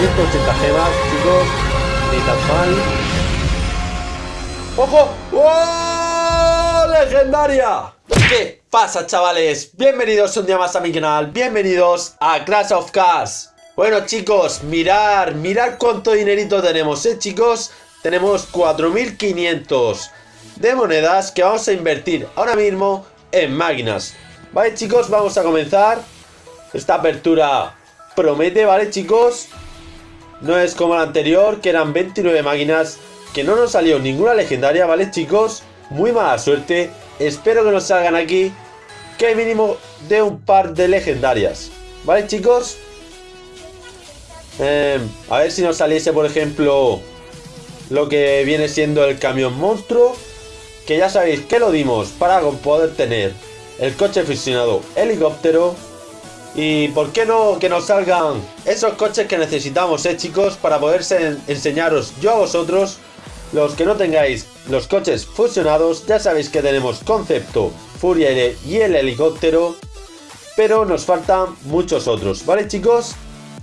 180 gemas, chicos. Ni tan mal. ¡Ojo! ¡Oh! ¡Legendaria! ¿Qué pasa, chavales? Bienvenidos un día más a mi canal. Bienvenidos a Crash of Cars. Bueno, chicos, mirar, mirar cuánto dinerito tenemos, ¿eh, chicos? Tenemos 4.500 de monedas que vamos a invertir ahora mismo en máquinas. Vale, chicos, vamos a comenzar. Esta apertura promete, ¿vale, chicos? No es como la anterior, que eran 29 máquinas, que no nos salió ninguna legendaria, ¿vale, chicos? Muy mala suerte. Espero que nos salgan aquí, que mínimo de un par de legendarias. ¿Vale, chicos? Eh, a ver si nos saliese, por ejemplo, lo que viene siendo el camión monstruo. Que ya sabéis que lo dimos para poder tener el coche fusionado helicóptero. Y por qué no que nos salgan esos coches que necesitamos, eh chicos, para poder enseñaros yo a vosotros. Los que no tengáis los coches fusionados, ya sabéis que tenemos concepto, Furia y el helicóptero. Pero nos faltan muchos otros, ¿vale chicos?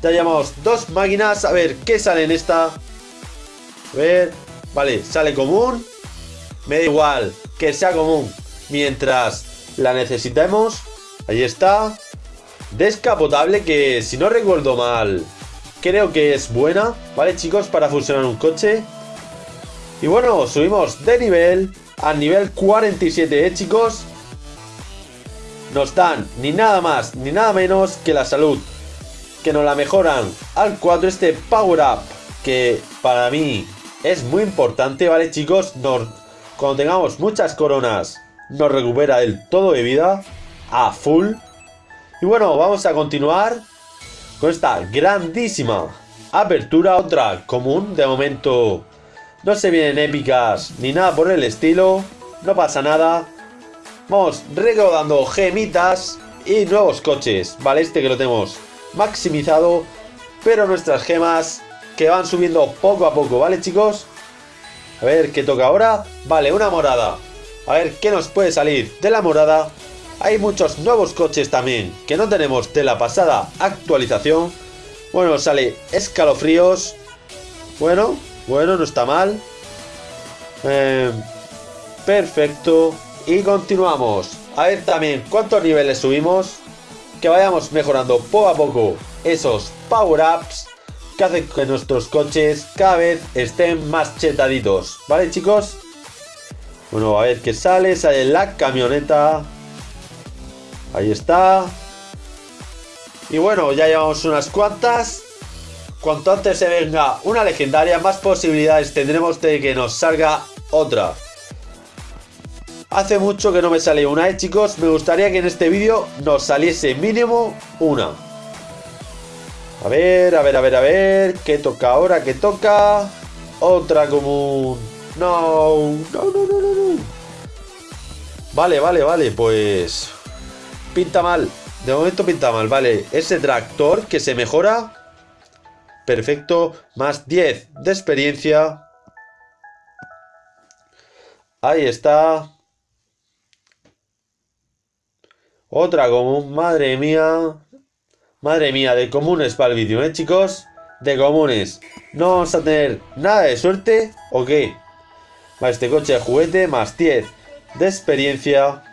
Ya llamamos dos máquinas, a ver qué sale en esta. A ver, vale, sale común. Me da igual que sea común mientras la necesitemos. Ahí está. Descapotable que si no recuerdo mal creo que es buena. ¿Vale chicos? Para fusionar un coche. Y bueno, subimos de nivel a nivel 47, ¿eh chicos? Nos dan ni nada más ni nada menos que la salud. Que nos la mejoran al 4 este Power Up. Que para mí es muy importante, ¿vale chicos? Cuando tengamos muchas coronas, nos recupera el todo de vida a full. Y bueno, vamos a continuar con esta grandísima apertura. Otra común, de momento no se vienen épicas ni nada por el estilo. No pasa nada. Vamos recaudando gemitas y nuevos coches. Vale, este que lo tenemos maximizado. Pero nuestras gemas que van subiendo poco a poco, ¿vale chicos? A ver, ¿qué toca ahora? Vale, una morada. A ver, ¿qué nos puede salir de la morada? Hay muchos nuevos coches también que no tenemos de la pasada actualización. Bueno, sale escalofríos. Bueno, bueno, no está mal. Eh, perfecto. Y continuamos. A ver también cuántos niveles subimos. Que vayamos mejorando poco a poco esos power-ups que hace que nuestros coches cada vez estén más chetaditos. ¿Vale, chicos? Bueno, a ver qué sale. Sale la camioneta. Ahí está. Y bueno, ya llevamos unas cuantas. Cuanto antes se venga una legendaria, más posibilidades tendremos de que nos salga otra. Hace mucho que no me sale una, ¿eh, chicos? Me gustaría que en este vídeo nos saliese mínimo una. A ver, a ver, a ver, a ver. ¿Qué toca ahora? ¿Qué toca? Otra común. No, no, no, no, no. Vale, vale, vale. Pues... Pinta mal. De momento pinta mal. Vale, ese tractor que se mejora. Perfecto. Más 10 de experiencia. Ahí está. Otra común. Madre mía. Madre mía, de comunes para el vídeo, ¿eh, chicos? De comunes. ¿No vamos a tener nada de suerte o qué? Vale, este coche de juguete más 10 de experiencia.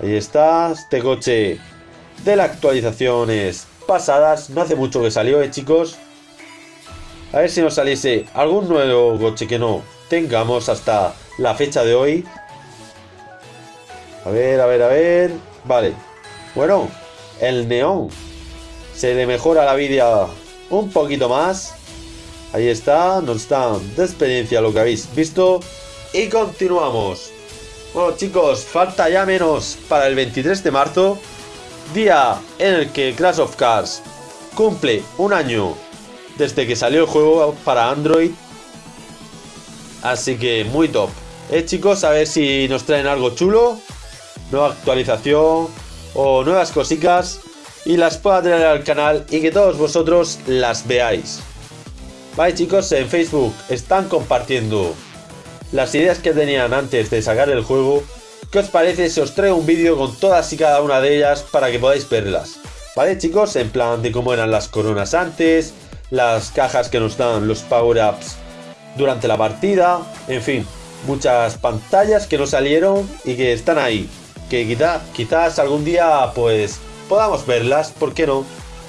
Ahí está. Este coche de las actualizaciones pasadas. No hace mucho que salió, ¿eh, chicos? A ver si nos saliese algún nuevo coche que no tengamos hasta la fecha de hoy. A ver, a ver, a ver. Vale. Bueno, el neón. Se le mejora la vida un poquito más. Ahí está, nos dan de experiencia lo que habéis visto. Y continuamos. Bueno chicos, falta ya menos para el 23 de marzo. Día en el que Clash of Cars cumple un año desde que salió el juego para Android. Así que muy top. Eh chicos, a ver si nos traen algo chulo. Nueva actualización o nuevas cositas y las pueda traer al canal y que todos vosotros las veáis. Vale chicos, en Facebook están compartiendo las ideas que tenían antes de sacar el juego. ¿Qué os parece si os traigo un vídeo con todas y cada una de ellas para que podáis verlas? ¿Vale, chicos? En plan de cómo eran las coronas antes, las cajas que nos dan los power-ups durante la partida, en fin, muchas pantallas que no salieron y que están ahí. Que quizá, quizás algún día, pues, podamos verlas, ¿por qué no?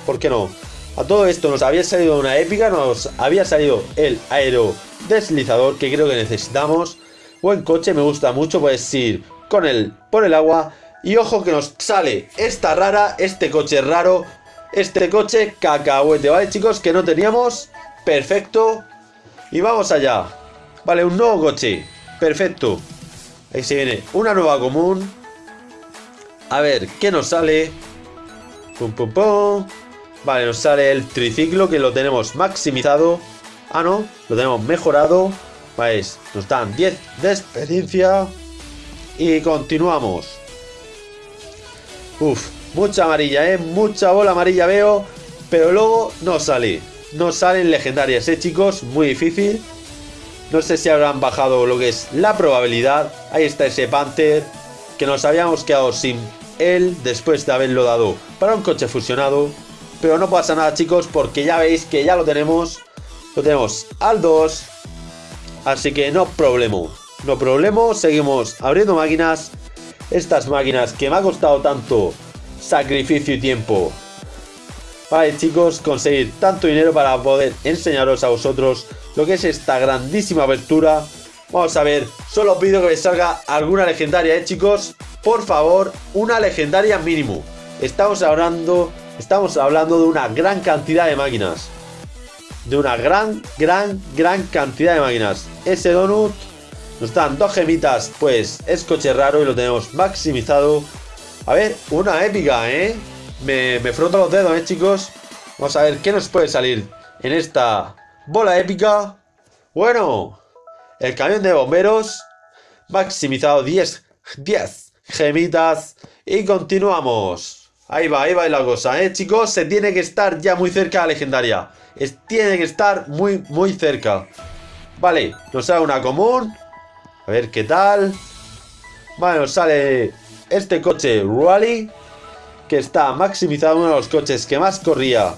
¿Por qué no? A todo esto nos había salido una épica, nos había salido el aero deslizador que creo que necesitamos. Buen coche, me gusta mucho, puedes ir con él por el agua. Y ojo que nos sale esta rara, este coche raro, este coche cacahuete, ¿vale chicos? Que no teníamos. Perfecto. Y vamos allá. Vale, un nuevo coche. Perfecto. Ahí se viene una nueva común. A ver, ¿qué nos sale? Pum, pum, pum. Vale, nos sale el triciclo que lo tenemos maximizado. Ah, no, lo tenemos mejorado. Vale, nos dan 10 de experiencia. Y continuamos. Uf, mucha amarilla, ¿eh? Mucha bola amarilla veo. Pero luego no sale. No salen legendarias, ¿eh, chicos? Muy difícil. No sé si habrán bajado lo que es la probabilidad. Ahí está ese Panther. Que nos habíamos quedado sin él después de haberlo dado para un coche fusionado. Pero no pasa nada, chicos, porque ya veis que ya lo tenemos. Lo tenemos al 2. Así que no problema. No problema. Seguimos abriendo máquinas. Estas máquinas que me ha costado tanto sacrificio y tiempo. Vale, chicos, conseguir tanto dinero para poder enseñaros a vosotros lo que es esta grandísima apertura. Vamos a ver, solo pido que me salga alguna legendaria, ¿eh, chicos? Por favor, una legendaria mínimo. Estamos hablando, estamos hablando de una gran cantidad de máquinas. De una gran, gran, gran cantidad de máquinas. Ese donut nos dan dos gemitas, pues es coche raro y lo tenemos maximizado. A ver, una épica, ¿eh? Me, froto los dedos, ¿eh, chicos? Vamos a ver qué nos puede salir en esta bola épica. Bueno, el camión de bomberos maximizado 10, 10 gemitas y continuamos. Ahí va, ahí va la cosa, ¿eh, chicos? Se tiene que estar ya muy cerca la legendaria. Es, tiene que estar muy, muy cerca. Vale, nos sale una común. A ver qué tal. Vale, nos sale este coche Rally. Que está maximizado, uno de los coches que más corría.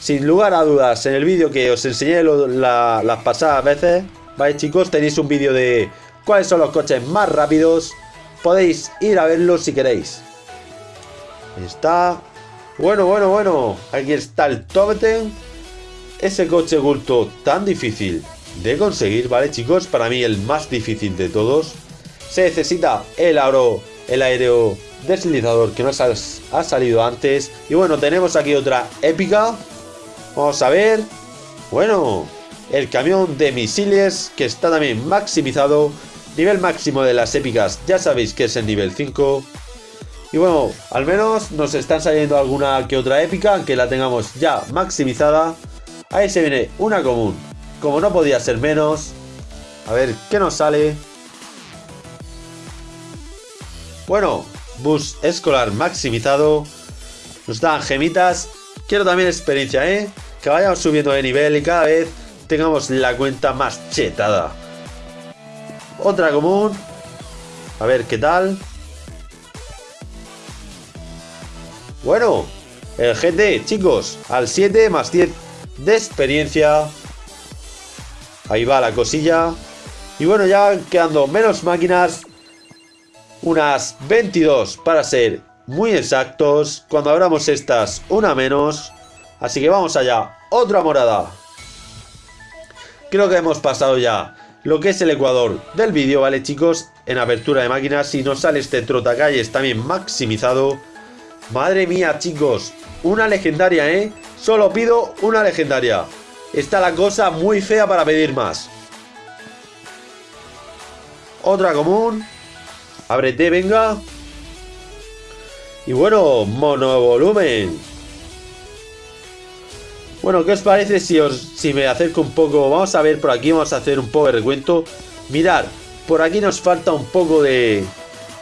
Sin lugar a dudas, en el vídeo que os enseñé las pasadas veces. Vale, chicos, tenéis un vídeo de cuáles son los coches más rápidos. Podéis ir a verlo si queréis. Ahí está. Bueno, bueno, bueno. Aquí está el Tobeten. Ese coche oculto tan difícil de conseguir, ¿vale, chicos? Para mí el más difícil de todos. Se necesita el aero, el aéreo deslizador que nos ha, ha salido antes. Y bueno, tenemos aquí otra épica. Vamos a ver. Bueno, el camión de misiles que está también maximizado. Nivel máximo de las épicas, ya sabéis que es el nivel 5. Y bueno, al menos nos están saliendo alguna que otra épica, aunque la tengamos ya maximizada. Ahí se viene una común. Como no podía ser menos. A ver, ¿qué nos sale? Bueno, bus escolar maximizado. Nos dan gemitas. Quiero también experiencia, ¿eh? Que vayamos subiendo de nivel y cada vez tengamos la cuenta más chetada. Otra común. A ver qué tal. Bueno, el GT, chicos, al 7 más 10 de experiencia. Ahí va la cosilla. Y bueno, ya quedando menos máquinas. Unas 22 para ser muy exactos. Cuando abramos estas, una menos. Así que vamos allá. Otra morada. Creo que hemos pasado ya lo que es el ecuador del vídeo, ¿vale chicos? En apertura de máquinas. Si nos sale este trotacalles también maximizado. Madre mía, chicos. Una legendaria, ¿eh? Solo pido una legendaria. Está la cosa muy fea para pedir más. Otra común. Ábrete, venga. Y bueno, monovolumen. Bueno, ¿qué os parece si, os, si me acerco un poco? Vamos a ver por aquí, vamos a hacer un poco de recuento. Mirad, por aquí nos falta un poco de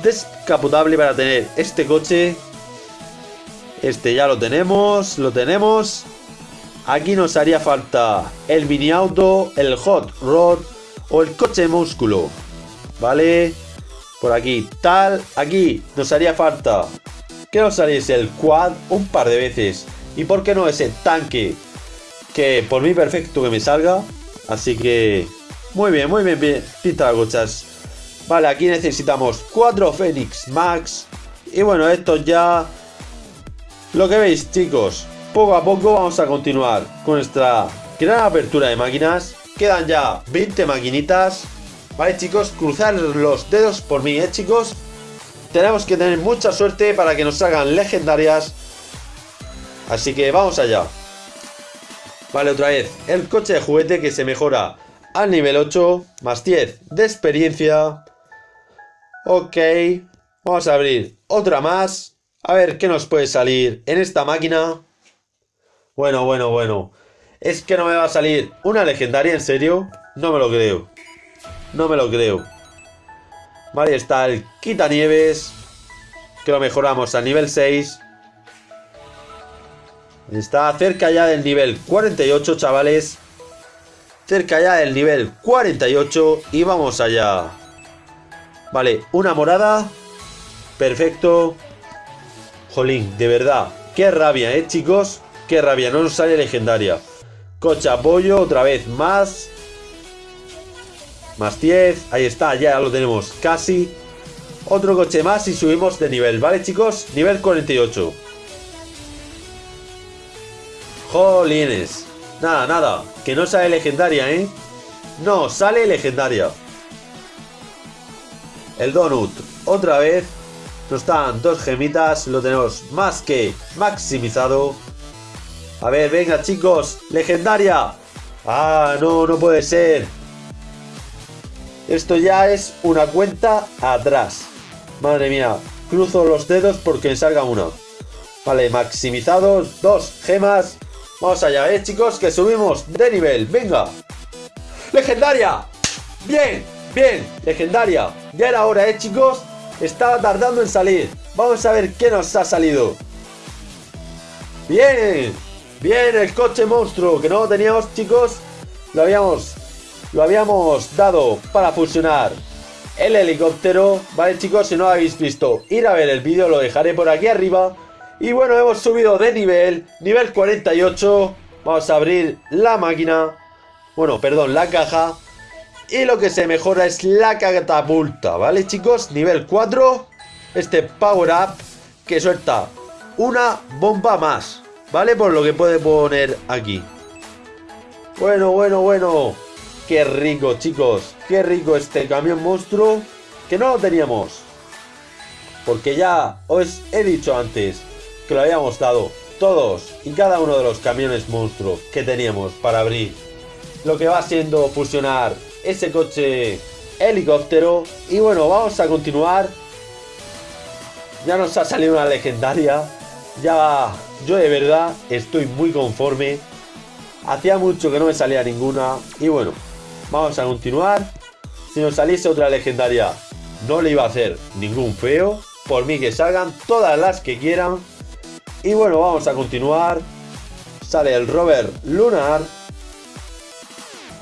descapotable para tener este coche. Este ya lo tenemos, lo tenemos. Aquí nos haría falta el mini auto, el hot rod o el coche músculo. ¿Vale? Por aquí, tal. Aquí nos haría falta que nos saliese el quad un par de veces. Y por qué no ese tanque que por mí perfecto que me salga. Así que muy bien, muy bien, bien. Pinta gochas. Vale, aquí necesitamos 4 Fénix Max. Y bueno, esto ya... Lo que veis, chicos. Poco a poco vamos a continuar con nuestra gran apertura de máquinas. Quedan ya 20 maquinitas. Vale, chicos, cruzar los dedos por mí, ¿eh, chicos? Tenemos que tener mucha suerte para que nos salgan legendarias. Así que vamos allá. Vale, otra vez. El coche de juguete que se mejora al nivel 8. Más 10 de experiencia. Ok. Vamos a abrir otra más. A ver qué nos puede salir en esta máquina. Bueno, bueno, bueno. ¿Es que no me va a salir una legendaria? ¿En serio? No me lo creo. No me lo creo. Vale, está el quitanieves. Que lo mejoramos al nivel 6. Está cerca ya del nivel 48, chavales. Cerca ya del nivel 48. Y vamos allá. Vale, una morada. Perfecto. Jolín, de verdad. Qué rabia, ¿eh, chicos? Qué rabia, no nos sale legendaria. Coche apoyo, otra vez más. Más 10. Ahí está, ya lo tenemos casi. Otro coche más y subimos de nivel, ¿vale, chicos? Nivel 48. Jolines. Nada, nada. Que no sale legendaria, ¿eh? No, sale legendaria. El donut. Otra vez. Nos están dos gemitas. Lo tenemos más que maximizado. A ver, venga, chicos. Legendaria. Ah, no, no puede ser. Esto ya es una cuenta atrás. Madre mía. Cruzo los dedos porque salga una. Vale, maximizados. Dos gemas. Vamos allá, eh, chicos, que subimos de nivel. Venga. Legendaria. Bien, bien, legendaria. Ya era hora, eh, chicos. Estaba tardando en salir. Vamos a ver qué nos ha salido. Bien. Bien, el coche monstruo que no teníamos, chicos. Lo habíamos lo habíamos dado para fusionar el helicóptero. Vale, chicos, si no lo habéis visto, ir a ver el vídeo, lo dejaré por aquí arriba. Y bueno, hemos subido de nivel, nivel 48. Vamos a abrir la máquina. Bueno, perdón, la caja. Y lo que se mejora es la catapulta, ¿vale, chicos? Nivel 4. Este power up que suelta una bomba más, ¿vale? Por lo que puede poner aquí. Bueno, bueno, bueno. Qué rico, chicos. Qué rico este camión monstruo. Que no lo teníamos. Porque ya os he dicho antes que lo habíamos dado todos y cada uno de los camiones monstruos que teníamos para abrir lo que va siendo fusionar ese coche helicóptero. Y bueno vamos a continuar. Ya nos ha salido una legendaria. Ya yo de verdad estoy muy conforme. Hacía mucho que no me salía ninguna. Y bueno vamos a continuar. Si nos saliese otra legendaria no le iba a hacer ningún feo. Por mí que salgan todas las que quieran. Y bueno, vamos a continuar. Sale el rover lunar.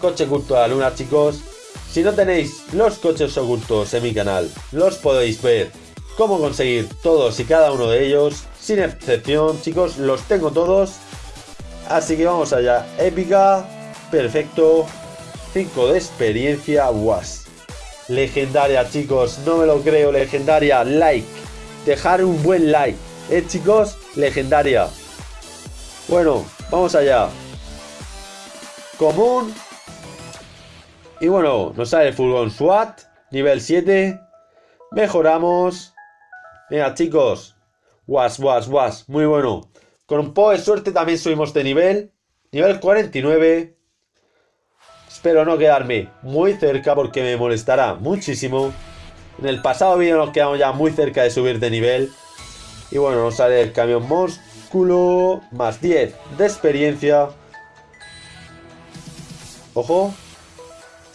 Coche oculto a la luna, chicos. Si no tenéis los coches ocultos en mi canal, los podéis ver cómo conseguir todos y cada uno de ellos. Sin excepción, chicos, los tengo todos. Así que vamos allá. Épica. Perfecto. 5 de experiencia. Was. Legendaria, chicos. No me lo creo. Legendaria. Like. Dejar un buen like. Eh, chicos legendaria. Bueno, vamos allá. Común. Y bueno, nos sale el furgón SWAT. Nivel 7. Mejoramos. Venga, chicos. Was, was, was. Muy bueno. Con un poco de suerte también subimos de nivel. Nivel 49. Espero no quedarme muy cerca porque me molestará muchísimo. En el pasado vídeo nos quedamos ya muy cerca de subir de nivel. Y bueno, nos sale el camión músculo. Más 10 de experiencia. Ojo.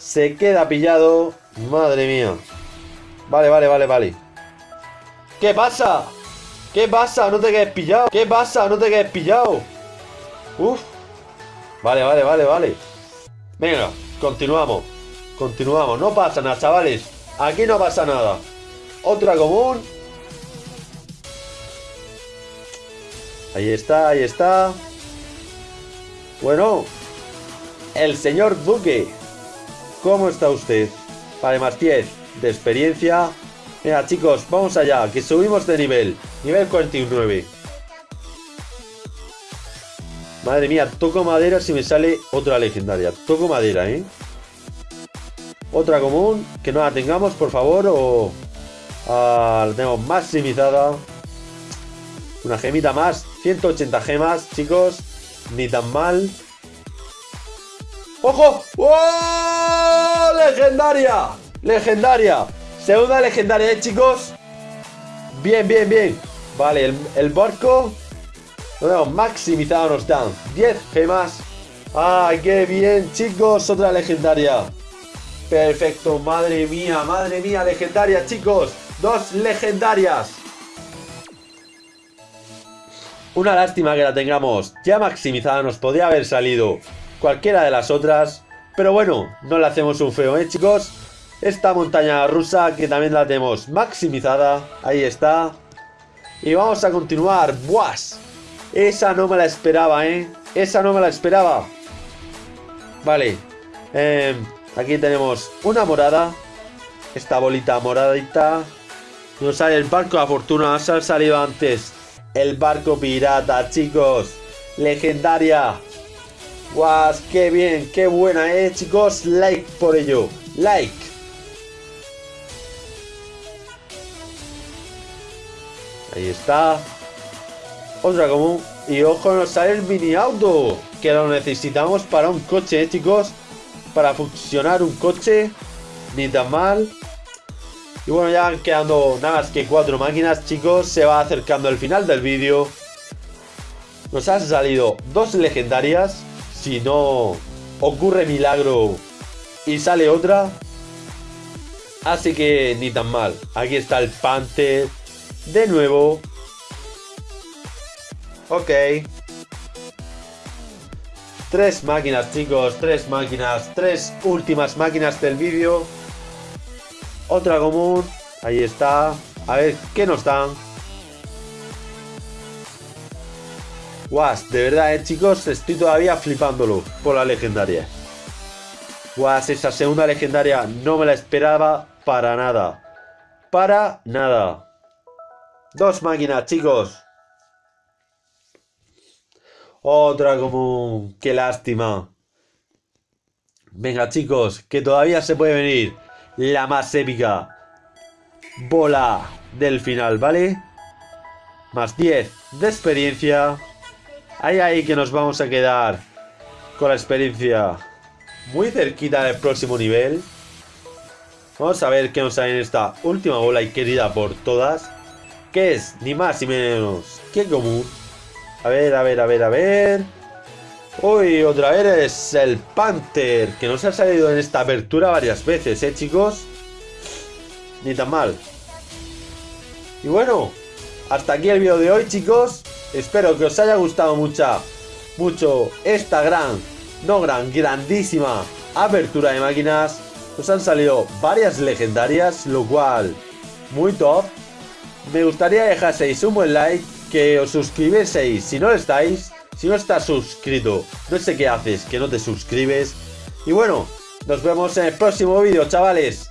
Se queda pillado. Madre mía. Vale, vale, vale, vale. ¿Qué pasa? ¿Qué pasa? No te quedes pillado. ¿Qué pasa? No te quedes pillado. Uf. Vale, vale, vale, vale. Venga, continuamos. Continuamos. No pasa nada, chavales. Aquí no pasa nada. Otra común. Ahí está, ahí está. Bueno, el señor Duque. ¿Cómo está usted? Vale, más 10 de experiencia. Mira, chicos, vamos allá, que subimos de nivel. Nivel 49. Madre mía, toco madera si me sale otra legendaria. Toco madera, ¿eh? Otra común, que no la tengamos, por favor, o... Ah, la tenemos maximizada. Una gemita más. 180 gemas, chicos. Ni tan mal. ¡Ojo! ¡Oh! ¡Legendaria! ¡Legendaria! Segunda legendaria, ¿eh, chicos? Bien, bien, bien. Vale, el, barco lo tenemos maximizado, nos dan 10 gemas. ¡Ay, qué bien, chicos! Otra legendaria. Perfecto, madre mía, madre mía, legendaria, chicos. Dos legendarias. Una lástima que la tengamos ya maximizada, nos podría haber salido cualquiera de las otras. Pero bueno, no le hacemos un feo, ¿eh, chicos? Esta montaña rusa que también la tenemos maximizada. Ahí está. Y vamos a continuar. ¡Buas! Esa no me la esperaba, ¿eh? Esa no me la esperaba. Vale. Em, aquí tenemos una morada. Esta bolita moradita. Nos sale el barco de fortuna. Nos ha salido antes el barco pirata, chicos. Legendaria. ¡Guau! ¡Qué bien! ¡Qué buena, eh, chicos! Like por ello. Like. Ahí está. Otra común. Y ojo, nos sale el mini auto. Que lo necesitamos para un coche, eh, chicos. Para funcionar un coche. Ni tan mal. Y bueno, ya van quedando nada más que cuatro máquinas, chicos. Se va acercando el final del vídeo. Nos han salido dos legendarias. Si no ocurre milagro y sale otra. Así que ni tan mal. Aquí está el Panther. De nuevo. Ok. Tres máquinas, chicos. Tres máquinas. Tres últimas máquinas del vídeo. Otra común. Ahí está. A ver, ¿qué nos dan? Guas, de verdad, eh, chicos, estoy todavía flipándolo por la legendaria. Guas, esa segunda legendaria no me la esperaba para nada. Para nada. Dos máquinas, chicos. Otra común. Qué lástima. Venga, chicos, que todavía se puede venir la más épica bola del final, ¿vale? Más 10 de experiencia. Ahí, ahí que nos vamos a quedar con la experiencia muy cerquita del próximo nivel. Vamos a ver qué nos sale en esta última bola y querida por todas. Que es ni más ni menos que común. A ver, a ver, a ver, a ver. Uy, otra vez es el Panther, que nos ha salido en esta apertura varias veces, ¿eh, chicos? Ni tan mal. Y bueno, hasta aquí el vídeo de hoy, chicos. Espero que os haya gustado mucha, mucho esta gran, no gran, grandísima apertura de máquinas. Nos han salido varias legendarias, lo cual, muy top. Me gustaría dejaseis un buen like, que os suscribieseis si no lo estáis si no estás suscrito, no sé qué haces, que no te suscribes. Y bueno, nos vemos en el próximo vídeo, chavales.